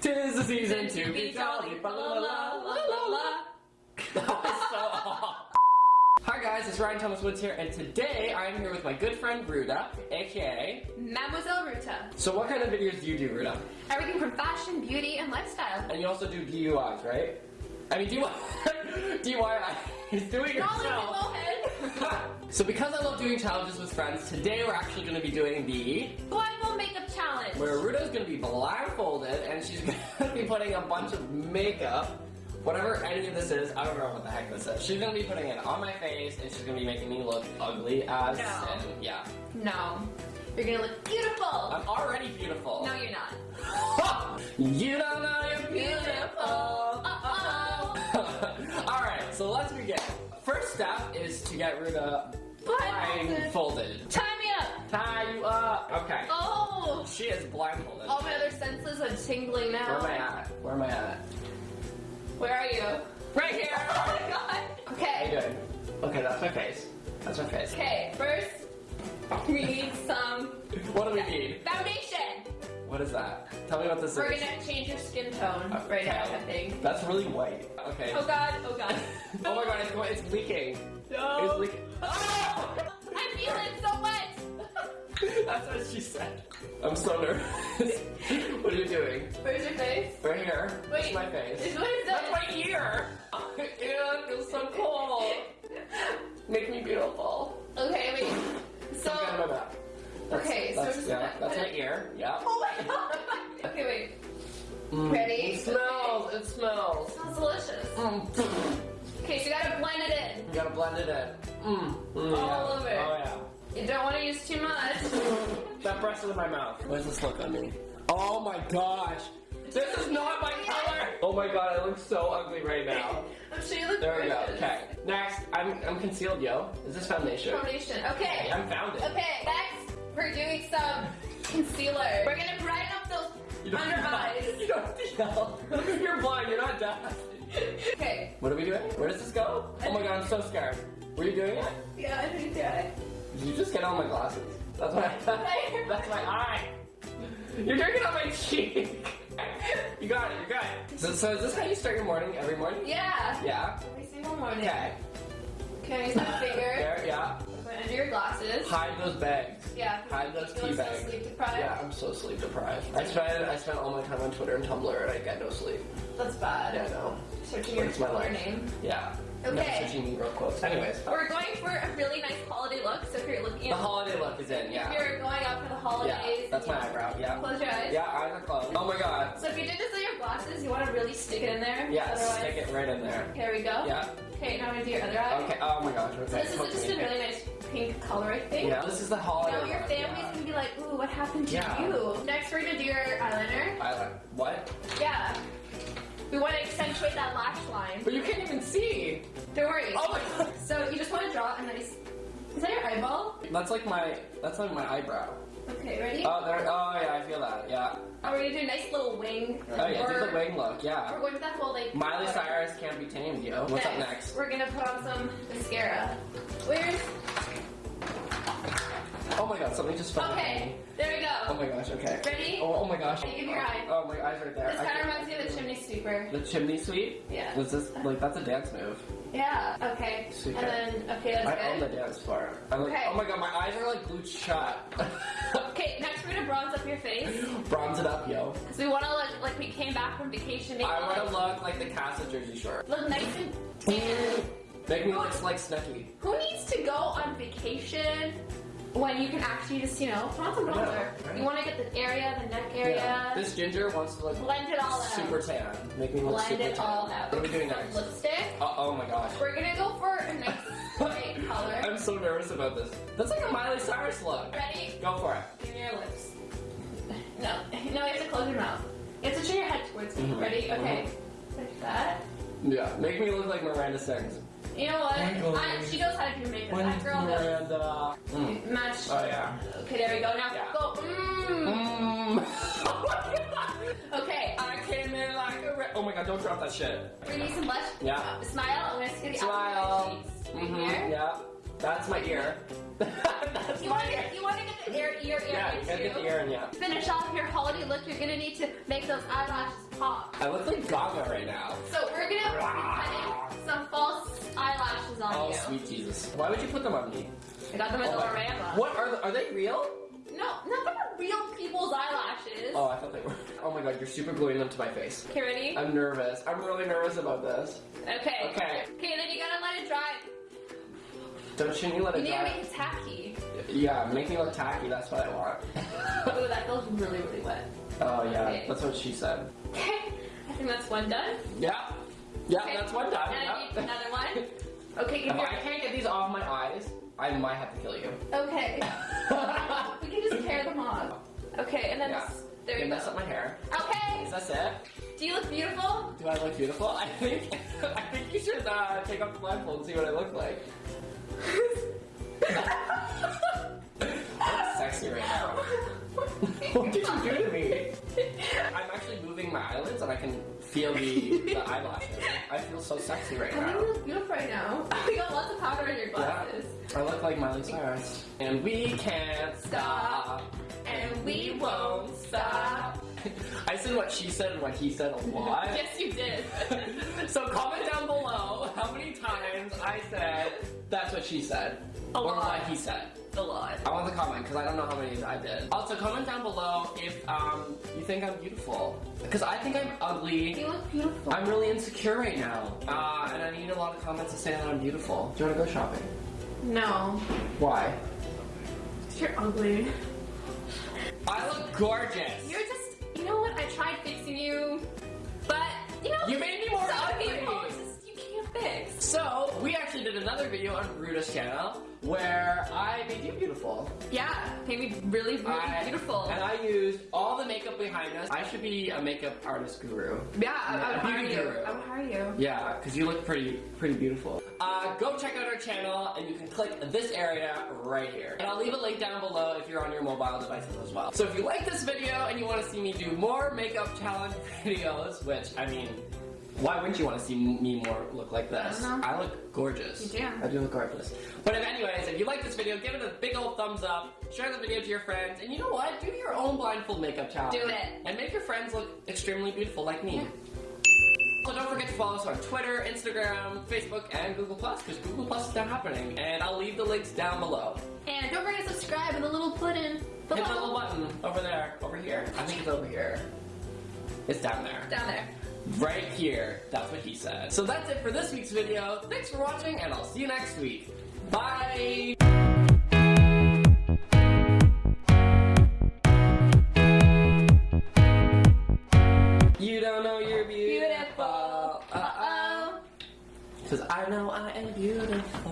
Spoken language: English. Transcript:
Tis the season to be jolly. La la la la la. That was so off. Hi guys, it's Ryan Thomas Woods here, and today I'm here with my good friend Ruda, aka. Mademoiselle Ruta. So, what kind of videos do you do, Ruda? Everything from fashion, beauty, and lifestyle. And you also do DUIs, right? I mean, DUI. DIY. He's doing yourself. So, because I love doing challenges with friends, today we're actually going to be doing the Blindfold challenge. where Ruda's gonna be blindfolded and she's gonna be putting a bunch of makeup, whatever any of this is, I don't know what the heck this is. She's gonna be putting it on my face and she's gonna be making me look ugly as No. and yeah. No. You're gonna look beautiful. I'm already beautiful. no, you're not. you don't know you're beautiful. Uh-oh. Alright, so let's begin. First step is to get Ruda Blindfolded. blindfolded. Tie me up. Tie you up. Okay. Oh. She is blindfolded. All my other senses are tingling now. Where am I at? Where am I at? Where are you? Right here! Oh my god. Okay. How you Okay. doing? Okay, that's my face. That's my face. Okay, first we need some What do we need? foundation. What is that? Tell me what this We're is. gonna change your skin tone right now, I think. That's really white. Okay. Oh god, oh god. Oh my god, it's going, it's leaking. No. It's leaking. I feel it so much. That's what she said. I'm so nervous. what are you doing? Where's your face? Right here. Wait. It's my face. Is- What is That's that? my ear. Ew, it feels so cold. Make me beautiful. Okay, wait. So, Get my back. That's, Okay, so that's, just yeah, that's my ear. Yeah. oh my god. Okay, wait. Mm. Ready? It smells. It smells. Smells delicious. Mm. Okay, so you gotta blend it in. You gotta blend it in. Mm. Mm, All yeah. over. Oh yeah. You don't want to use too much. That breast is in my mouth. What does this look on me? Oh my gosh. This is not my color. Oh my god, I look so ugly right now. I'm sure you look There we go. Okay. Next, I'm I'm concealed, yo. Is this foundation? Foundation. Okay. I'm found it. Okay, next we're doing some concealer. We're gonna brighten up those You don't- under eyes. You don't have to yell. You're blind. You're not deaf. Okay. What are we doing? Where does this go? Oh my god, I'm so scared. Were you doing it? Yeah, I think yeah. You just get on my glasses? That's my that's my eye. You're drinking on my cheek. You got it. You got it. So, so is this how you start your morning every morning? Yeah. Yeah. Every single morning. Okay. Okay, use my finger. There. Yeah. Put it under your glasses. Hide those bags. Yeah. Hide those tea look so bags. sleep deprived. Yeah, I'm so sleep deprived. I spend I spend all my time on Twitter and Tumblr and I get no sleep. That's bad. Yeah, I know. Searching your my life. name. Yeah. Okay. Never searching me real quotes. Anyways, We're going for a really nice holiday look. So if you're looking the holiday look is in. if Yeah. you're going out for the holidays. Yeah. That's my eyebrow. Yeah. Close your eyes. Yeah, eyes are closed. Oh my god. So if you did this on your glasses, you want to really stick it in there. Yeah, Otherwise, stick it right in there. Here we go. Yeah. Okay, now I'm gonna do your other eye. Okay. Oh my gosh. So this is just a really nice pink color, I think. Yeah. This is the holiday. Now your family's yeah. gonna be like, ooh, what happened to Yeah. you? Next, we're gonna do your eyeliner. Eyeliner. what? Yeah. We want to accentuate that lash line. But you can't even see. Don't worry. Oh my god. So you just want to draw a nice. Is that your eyeball? That's like my. That's like my eyebrow. Okay, ready? Oh there. Oh yeah, I feel that. Yeah. Oh, we're gonna do a nice little wing. Oh yeah, do the wing look. Yeah. We're going with that whole like. Miley color. Cyrus can't be tamed, yo. What's up next? We're gonna put on some mascara. Where's? Oh my god, something just fell. Okay, there we go. Oh my gosh. Okay. Ready? Oh, oh my gosh. Give me your eye. Oh my eyes right there. This I kind of reminds me of the chimney sweeper. The chimney sweep? Yeah. Was this like that's a dance move? Yeah. Okay. Sweet. And then okay, that's I own the dance floor. I'm like, Okay. oh my god, my eyes are like glued shut. Okay, next we're gonna bronze up your face. Bronze it up, yo. Cause we want to look like we came back from vacation. I want to look, like the cast of Jersey Shore. look nice and. Make me look like Snooki. Who needs to go on vacation when you can actually just, you know, put on some bronzer? right? You want to get the area, the neck area, Yeah. This ginger wants to look blend it all out. super tan. Make me look blend super it tan. all out. What are we doing next? Lipstick. Oh, oh my gosh. We're gonna go for a nice white color. I'm so nervous about this. That's like a Miley Cyrus look. Ready? Go for it. Give me your lips. No, no, you have to close your mouth. You have to turn your head towards me. Mhm. Ready? Okay. Like that. Yeah, make me look like Miranda sings. You know what? I, she knows how to do makeup. That girl. Miranda. Mm. Match. Oh yeah. Okay, there we go. Now Yeah. go. Mmm. Mm. oh my god. Okay. I came in like a re- Oh my god, don't drop that shit. We're gonna use some blush. Yeah. Uh, smile. I'm gonna get the Smile. outside of your cheeks. Right Mhm. here. Yeah. That's my ear. That's You my want ear. you want to get the ear ear ear Yeah, in you gotta get the ear in, yeah. Finish off your holiday look. You're gonna need to make those eyelashes pop. I look like Gaga right now. So we're gonna be putting sweet Jesus. Why would you put them on me? I got them at Oh, the my- Orama. What are the, are they real? No, not them are real people's eyelashes. Oh, I thought they were. Oh my god, you're super gluing them to my face. Okay, ready? I'm nervous. I'm really nervous about this. Okay. Okay. Okay, then you gotta let it dry. Don't shouldn't you let You it need to dry? make it tacky. Yeah, make me look tacky. That's what I want. Ooh, that feels really, really wet. oh yeah, Okay. that's what she said. Okay, I think that's one done. Yeah, yeah, Okay. that's one done. And I yeah. need another one. Okay, give If. I can't get these off my eyes, I might have to kill you. Okay. we can just tear them off. Okay, and then Yeah. there You you mess go. up my hair. Okay. Is that it? Do you look beautiful? Do I look beautiful? I think I think you should uh, take off the blindfold and see what I look like. Sexy right now. what did you do to me? I'm actually moving my eyelids and I can feel the, the eyelashes. I feel so sexy right now. I think you look beautiful right now. I look like Miley Cyrus. And we can't stop. And we won't stop. I said what she said and what he said a lot. Yes, you did. so comment down below how many times I said that's what she said. A or lot. what he said. a lot. I want the comment because I don't know how many I did. Also comment down below if um, you think I'm beautiful. Because I think I'm ugly. You look beautiful. I'm really insecure right now. Uh, and I need a lot of comments to say that I'm beautiful. Do you want to go shopping? No. Why? You're ugly. I look gorgeous. You're just, you know what? I tried fixing you, but you know, You made me more some ugly. So, we actually did another video on Ruda's channel where I made you beautiful. Yeah, made me really, really I- beautiful. And I used all the makeup behind us. I should be a makeup artist guru. yeah, I, I would a hire beauty you. guru. I would hire you. Yeah, because you look pretty, pretty beautiful. Uh, go check out our channel, and you can click this area right here. And I'll leave a link down below if you're on your mobile devices as well. So if you like this video and you want to see me do more makeup challenge videos, which I mean, why wouldn't you want to see me more look like this? I. I look gorgeous. You do. I do look gorgeous. But if anyways, if you like this video, give it a big old thumbs up, share the video to your friends, and you know what? Do your own blindfold makeup challenge. Do it. And make your friends look extremely beautiful like me. So don't forget to follow us on Twitter, Instagram, Facebook, and Google Plus because Google Plus is now happening, and I'll leave the links down below. And don't forget to subscribe and the little button. Hit the little button over there, over here. I think it's over here. It's down there. down there. Right here. That's what he said. So that's it for this week's video. Thanks for watching, and I'll see you next week. Bye! You don't know you're beautiful. Uh-oh. Cause I know I am beautiful.